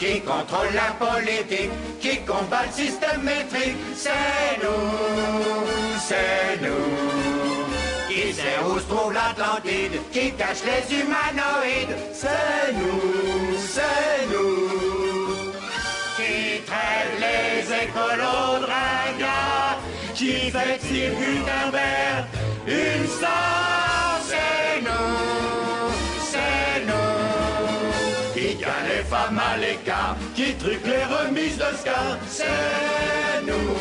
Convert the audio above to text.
qui contrôle la politique, qui combat le système métrique. C'est nous, c'est nous. Qui sait où se trouve l'Atlantide, qui cache les humanoïdes. C'est nous, c'est nous. Qui traite les écolos de ringards, qui fait Gutenberg Qui gagne les femmes à l'écart, qui truque les remises. C'est nous, c'est nous.